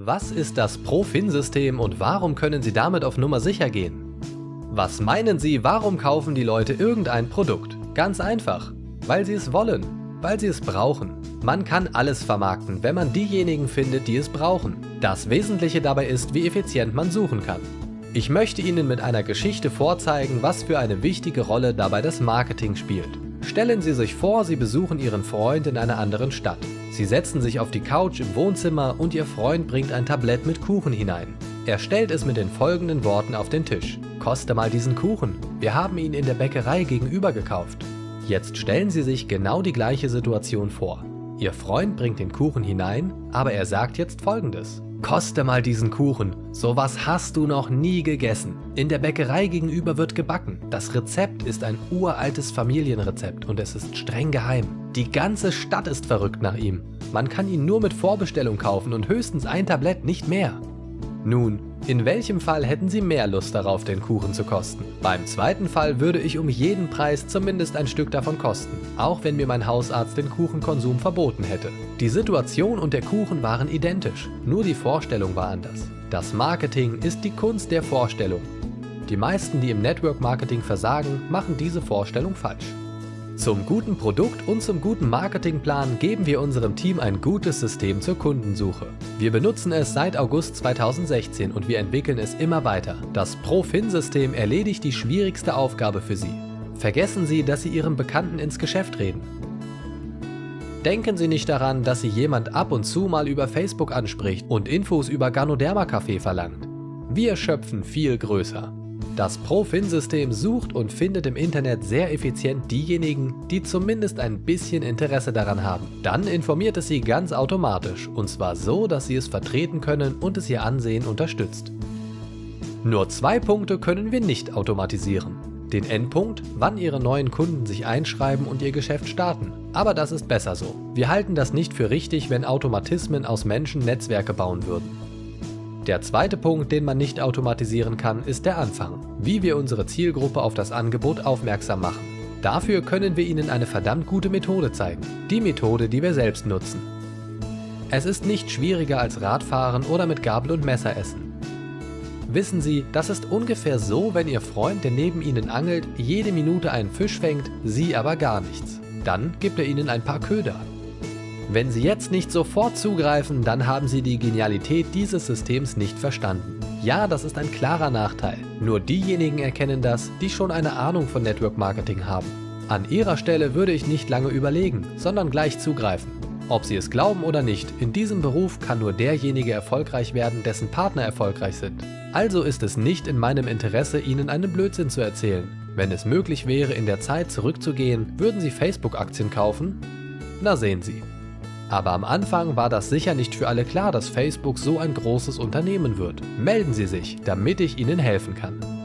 Was ist das Profin-System und warum können Sie damit auf Nummer sicher gehen? Was meinen Sie, warum kaufen die Leute irgendein Produkt? Ganz einfach, weil sie es wollen, weil sie es brauchen. Man kann alles vermarkten, wenn man diejenigen findet, die es brauchen. Das Wesentliche dabei ist, wie effizient man suchen kann. Ich möchte Ihnen mit einer Geschichte vorzeigen, was für eine wichtige Rolle dabei das Marketing spielt. Stellen Sie sich vor, Sie besuchen Ihren Freund in einer anderen Stadt. Sie setzen sich auf die Couch im Wohnzimmer und Ihr Freund bringt ein Tablett mit Kuchen hinein. Er stellt es mit den folgenden Worten auf den Tisch. Koste mal diesen Kuchen. Wir haben ihn in der Bäckerei gegenüber gekauft. Jetzt stellen Sie sich genau die gleiche Situation vor. Ihr Freund bringt den Kuchen hinein, aber er sagt jetzt folgendes. Koste mal diesen Kuchen, sowas hast du noch nie gegessen. In der Bäckerei gegenüber wird gebacken. Das Rezept ist ein uraltes Familienrezept und es ist streng geheim. Die ganze Stadt ist verrückt nach ihm. Man kann ihn nur mit Vorbestellung kaufen und höchstens ein Tablett, nicht mehr. Nun, in welchem Fall hätten Sie mehr Lust darauf, den Kuchen zu kosten? Beim zweiten Fall würde ich um jeden Preis zumindest ein Stück davon kosten, auch wenn mir mein Hausarzt den Kuchenkonsum verboten hätte. Die Situation und der Kuchen waren identisch, nur die Vorstellung war anders. Das Marketing ist die Kunst der Vorstellung. Die meisten, die im Network Marketing versagen, machen diese Vorstellung falsch. Zum guten Produkt und zum guten Marketingplan geben wir unserem Team ein gutes System zur Kundensuche. Wir benutzen es seit August 2016 und wir entwickeln es immer weiter. Das Profin-System erledigt die schwierigste Aufgabe für Sie. Vergessen Sie, dass Sie Ihrem Bekannten ins Geschäft reden. Denken Sie nicht daran, dass Sie jemand ab und zu mal über Facebook anspricht und Infos über Ganoderma Café verlangt. Wir schöpfen viel größer. Das Profin-System sucht und findet im Internet sehr effizient diejenigen, die zumindest ein bisschen Interesse daran haben. Dann informiert es sie ganz automatisch und zwar so, dass sie es vertreten können und es ihr Ansehen unterstützt. Nur zwei Punkte können wir nicht automatisieren. Den Endpunkt, wann Ihre neuen Kunden sich einschreiben und Ihr Geschäft starten. Aber das ist besser so. Wir halten das nicht für richtig, wenn Automatismen aus Menschen Netzwerke bauen würden. Der zweite Punkt, den man nicht automatisieren kann, ist der Anfang. Wie wir unsere Zielgruppe auf das Angebot aufmerksam machen. Dafür können wir Ihnen eine verdammt gute Methode zeigen. Die Methode, die wir selbst nutzen. Es ist nicht schwieriger als Radfahren oder mit Gabel und Messer essen. Wissen Sie, das ist ungefähr so, wenn Ihr Freund, der neben Ihnen angelt, jede Minute einen Fisch fängt, Sie aber gar nichts. Dann gibt er Ihnen ein paar Köder. Wenn Sie jetzt nicht sofort zugreifen, dann haben Sie die Genialität dieses Systems nicht verstanden. Ja, das ist ein klarer Nachteil. Nur diejenigen erkennen das, die schon eine Ahnung von Network Marketing haben. An Ihrer Stelle würde ich nicht lange überlegen, sondern gleich zugreifen. Ob Sie es glauben oder nicht, in diesem Beruf kann nur derjenige erfolgreich werden, dessen Partner erfolgreich sind. Also ist es nicht in meinem Interesse, Ihnen einen Blödsinn zu erzählen. Wenn es möglich wäre, in der Zeit zurückzugehen, würden Sie Facebook-Aktien kaufen? Na sehen Sie. Aber am Anfang war das sicher nicht für alle klar, dass Facebook so ein großes Unternehmen wird. Melden Sie sich, damit ich Ihnen helfen kann.